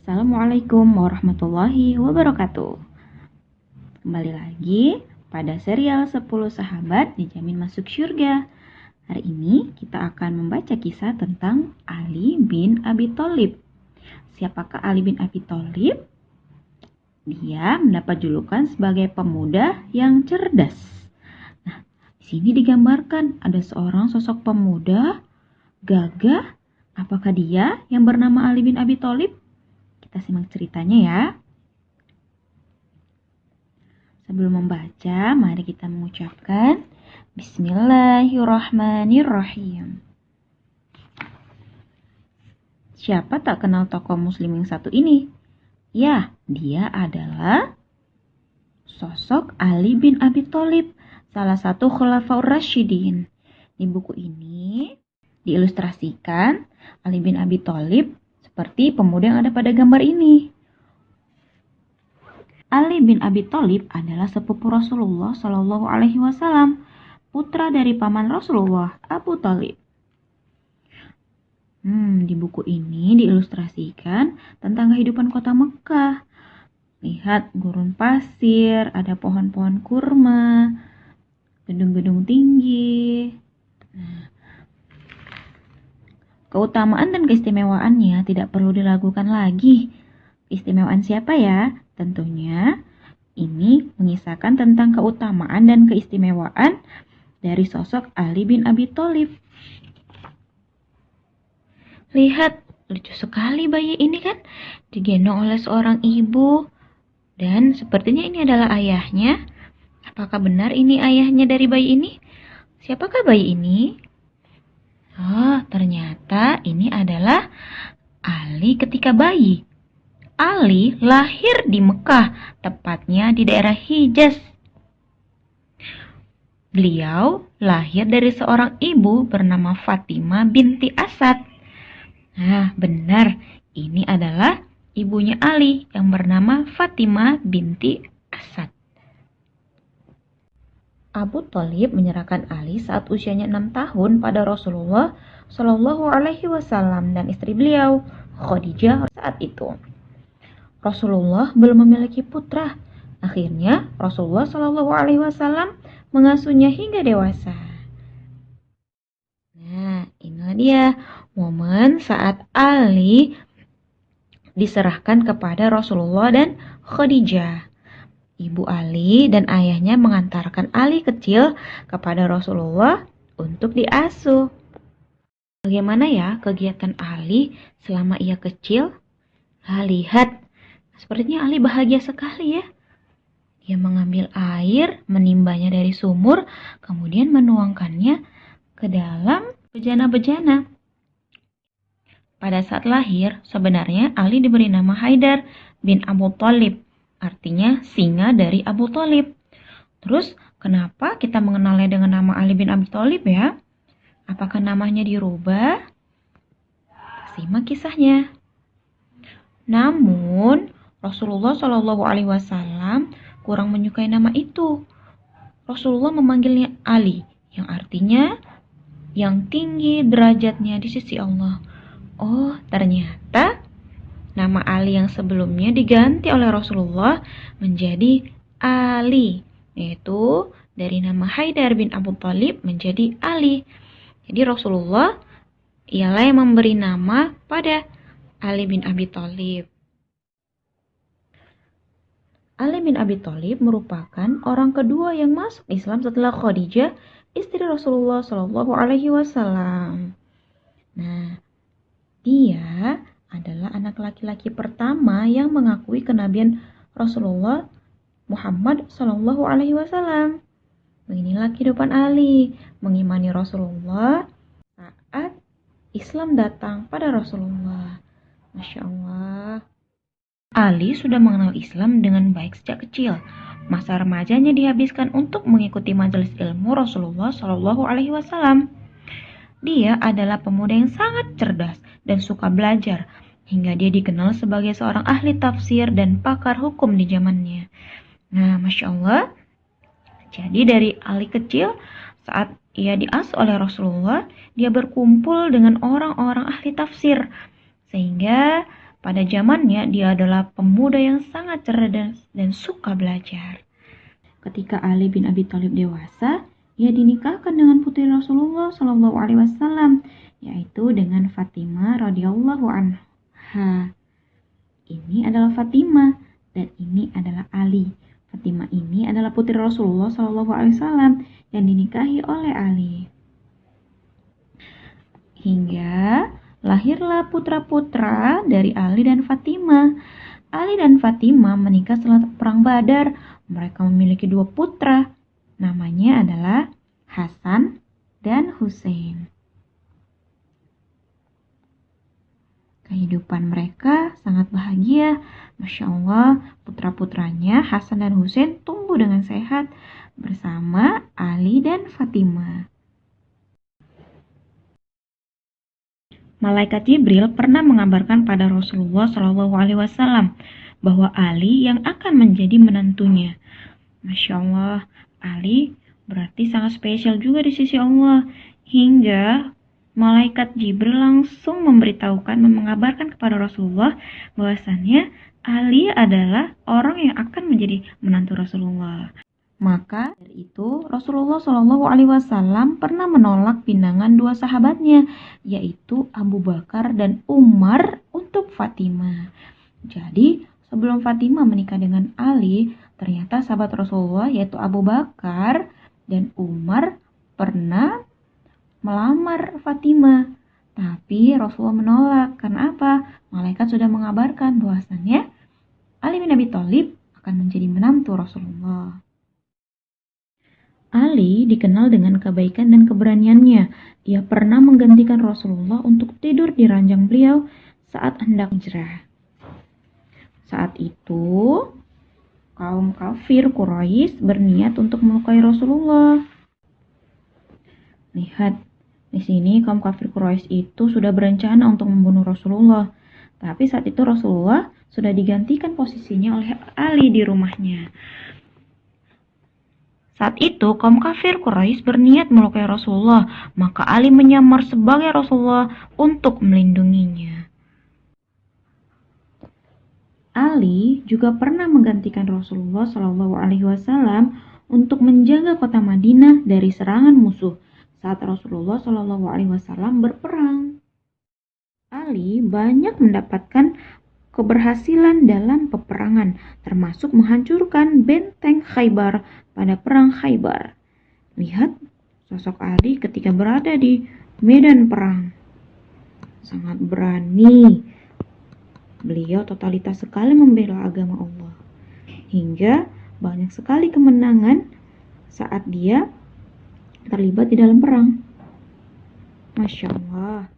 Assalamualaikum warahmatullahi wabarakatuh. Kembali lagi pada serial 10 sahabat dijamin masuk surga. Hari ini kita akan membaca kisah tentang Ali bin Abi Thalib. Siapakah Ali bin Abi Thalib? Dia mendapat julukan sebagai pemuda yang cerdas. Nah, di sini digambarkan ada seorang sosok pemuda gagah. Apakah dia yang bernama Ali bin Abi Thalib? Kita simak ceritanya ya. Sebelum membaca, mari kita mengucapkan Bismillahirrahmanirrahim. Siapa tak kenal tokoh muslim yang satu ini? Ya, dia adalah sosok Ali bin Abi Thalib, salah satu khulafaur rasyidin. Di buku ini diilustrasikan Ali bin Abi Thalib seperti pemuda yang ada pada gambar ini. Ali bin Abi Thalib adalah sepupu Rasulullah Shallallahu Alaihi Wasallam, putra dari paman Rasulullah Abu Thalib. Hmm, di buku ini diilustrasikan tentang kehidupan kota Mekah. Lihat gurun pasir, ada pohon-pohon kurma, gedung-gedung tinggi. Nah, Keutamaan dan keistimewaannya tidak perlu diragukan lagi. Keistimewaan siapa ya? Tentunya ini mengisahkan tentang keutamaan dan keistimewaan dari sosok Ali bin Abi Thalib. Lihat, lucu sekali bayi ini kan digendong oleh seorang ibu dan sepertinya ini adalah ayahnya. Apakah benar ini ayahnya dari bayi ini? Siapakah bayi ini? Oh, ternyata ini adalah Ali ketika bayi. Ali lahir di Mekah, tepatnya di daerah Hijaz. Beliau lahir dari seorang ibu bernama Fatimah binti Asad. Nah, benar, ini adalah ibunya Ali yang bernama Fatimah binti Asad. Abu Thalib menyerahkan Ali saat usianya enam tahun pada Rasulullah Shallallahu Alaihi Wasallam dan istri beliau Khadijah saat itu. Rasulullah belum memiliki putra. Akhirnya Rasulullah Shallallahu Alaihi Wasallam mengasuhnya hingga dewasa. Nah, inilah dia momen saat Ali diserahkan kepada Rasulullah dan Khadijah. Ibu Ali dan ayahnya mengantarkan Ali kecil kepada Rasulullah untuk diasuh. Bagaimana ya kegiatan Ali selama ia kecil? Lah lihat, sepertinya Ali bahagia sekali ya. Dia mengambil air, menimbanya dari sumur, kemudian menuangkannya ke dalam bejana-bejana. Pada saat lahir, sebenarnya Ali diberi nama Haidar bin Abu Talib artinya singa dari Abu Talib. Terus kenapa kita mengenalnya dengan nama Ali bin Abi Thalib ya? Apakah namanya dirubah? Simak kisahnya. Namun Rasulullah Shallallahu Alaihi Wasallam kurang menyukai nama itu. Rasulullah memanggilnya Ali, yang artinya yang tinggi derajatnya di sisi Allah. Oh, ternyata Nama Ali yang sebelumnya diganti oleh Rasulullah menjadi Ali, yaitu dari nama Haidar bin Abu Talib menjadi Ali. Jadi Rasulullah ialah yang memberi nama pada Ali bin Abi Thalib. Ali bin Abi Thalib merupakan orang kedua yang masuk Islam setelah Khadijah, istri Rasulullah Shallallahu Alaihi Wasallam. Nah, dia adalah anak laki-laki pertama yang mengakui kenabian Rasulullah Muhammad Shallallahu Alaihi Wasallam. Beginilah kehidupan Ali mengimani Rasulullah saat Islam datang pada Rasulullah. Masya Allah. Ali sudah mengenal Islam dengan baik sejak kecil. Masa remajanya dihabiskan untuk mengikuti majelis ilmu Rasulullah Shallallahu Alaihi Wasallam. Dia adalah pemuda yang sangat cerdas dan suka belajar, hingga dia dikenal sebagai seorang ahli tafsir dan pakar hukum di zamannya. Nah, Masya Allah, jadi dari Ali kecil, saat ia diasuh oleh Rasulullah, dia berkumpul dengan orang-orang ahli tafsir. Sehingga Pada zamannya, dia adalah pemuda yang sangat cerdas dan suka belajar. Ketika Ali bin Abi Thalib dewasa, ia dinikahkan dengan putri Rasulullah Shallallahu Alaihi Wasallam, yaitu dengan Fatimah radhiyallahu anha. Ini adalah Fatimah dan ini adalah Ali. Fatimah ini adalah putri Rasulullah Shallallahu Alaihi Wasallam yang dinikahi oleh Ali. Hingga lahirlah putra-putra dari Ali dan Fatimah. Ali dan Fatimah menikah setelah perang Badar. Mereka memiliki dua putra. Namanya adalah Hasan dan Hussein. Kehidupan mereka sangat bahagia. Masya Allah, putra-putranya Hasan dan Hussein tumbuh dengan sehat bersama Ali dan Fatimah. Malaikat Jibril pernah mengabarkan pada Rasulullah Shallallahu Alaihi Wasallam bahwa Ali yang akan menjadi menantunya. Masya Allah, Ali berarti sangat spesial juga di sisi Allah. Hingga malaikat Jibril langsung memberitahukan mengabarkan kepada Rasulullah bahwasannya Ali adalah orang yang akan menjadi menantu Rasulullah. Maka dari itu Rasulullah Shallallahu Alaihi Wasallam pernah menolak pinangan dua sahabatnya, yaitu Abu Bakar dan Umar untuk Fatimah. Jadi sebelum Fatimah menikah dengan Ali, ternyata sahabat Rasulullah yaitu Abu Bakar dan Umar pernah melamar Fatimah. Tapi Rasulullah menolak. Karena apa? Malaikat sudah mengabarkan bahwasannya Ali bin Abi Thalib akan menjadi menantu Rasulullah. Ali dikenal dengan kebaikan dan keberaniannya. Ia pernah menggantikan Rasulullah untuk tidur di ranjang beliau saat hendak hijrah. Saat itu, kaum kafir Quraisy berniat untuk melukai Rasulullah. Lihat, di sini kaum kafir Quraisy itu sudah berencana untuk membunuh Rasulullah. Tapi saat itu Rasulullah sudah digantikan posisinya oleh Ali di rumahnya. Saat itu, kaum kafir Quraisy berniat melukai Rasulullah, maka Ali menyamar sebagai Rasulullah untuk melindunginya. Ali juga pernah menggantikan Rasulullah Shallallahu Alaihi Wasallam untuk menjaga kota Madinah dari serangan musuh saat Rasulullah Shallallahu Alaihi Wasallam berperang. Ali banyak mendapatkan keberhasilan dalam peperangan, termasuk menghancurkan benteng Khaybar pada perang Khaybar. Lihat sosok Ali ketika berada di medan perang. Sangat berani. Beliau totalitas sekali membela agama Allah. Hingga banyak sekali kemenangan saat dia terlibat di dalam perang. Masya Allah.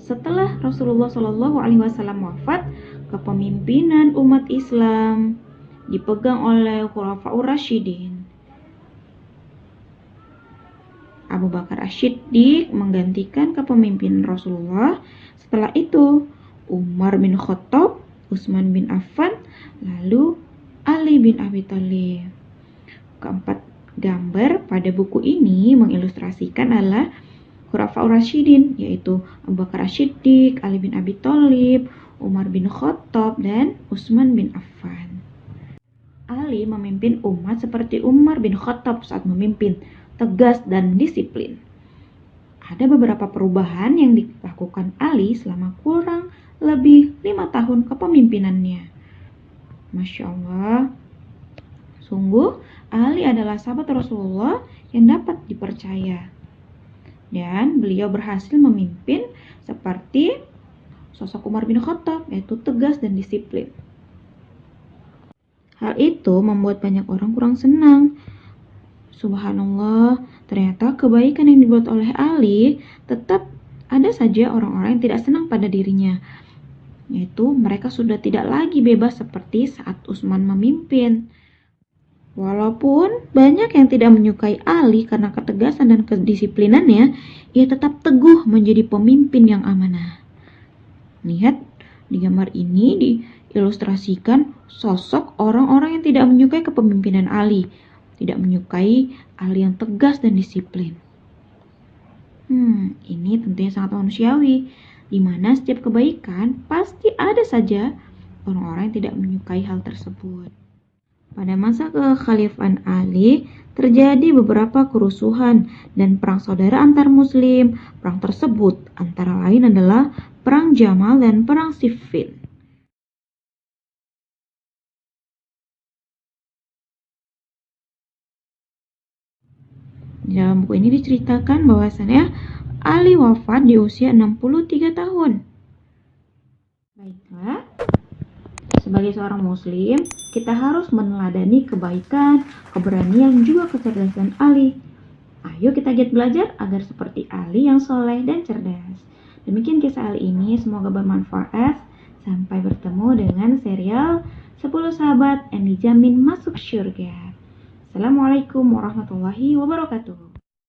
Setelah Rasulullah Shallallahu Alaihi Wasallam wafat, kepemimpinan umat Islam dipegang oleh Khulafaur Rasyidin. Abu Bakar Asyiddiq menggantikan kepemimpinan Rasulullah. Setelah itu, Umar bin Khattab, Utsman bin Affan, lalu Ali bin Abi Thalib. Keempat gambar pada buku ini mengilustrasikan adalah Khulafaur Rasyidin yaitu Abu Bakar Siddiq, Ali bin Abi Thalib, Umar bin Khattab dan Utsman bin Affan. Ali memimpin umat seperti Umar bin Khattab saat memimpin, tegas dan disiplin. Ada beberapa perubahan yang dilakukan Ali selama kurang lebih lima tahun kepemimpinannya. Masya Allah, sungguh Ali adalah sahabat Rasulullah yang dapat dipercaya dan beliau berhasil memimpin seperti sosok Umar bin Khattab yaitu tegas dan disiplin. Hal itu membuat banyak orang kurang senang. Subhanallah, ternyata kebaikan yang dibuat oleh Ali tetap ada saja orang-orang yang tidak senang pada dirinya. Yaitu mereka sudah tidak lagi bebas seperti saat Utsman memimpin. Walaupun banyak yang tidak menyukai Ali karena ketegasan dan kedisiplinannya, ia tetap teguh menjadi pemimpin yang amanah. Lihat, di gambar ini diilustrasikan sosok orang-orang yang tidak menyukai kepemimpinan Ali, tidak menyukai Ali yang tegas dan disiplin. Hmm, ini tentunya sangat manusiawi. di mana setiap kebaikan pasti ada saja orang-orang yang tidak menyukai hal tersebut. Pada masa kekhalifan Ali, terjadi beberapa kerusuhan dan perang saudara antar muslim. Perang tersebut antara lain adalah Perang Jamal dan Perang Siffin. Di dalam buku ini diceritakan bahwasannya Ali wafat di usia 63 tahun. Baiklah, sebagai seorang muslim, kita harus meneladani kebaikan, keberanian, juga kecerdasan Ali. Ayo kita giat belajar agar seperti Ali yang soleh dan cerdas. Demikian kisah Ali ini, semoga bermanfaat. Sampai bertemu dengan serial 10 sahabat yang dijamin masuk surga. Assalamualaikum warahmatullahi wabarakatuh.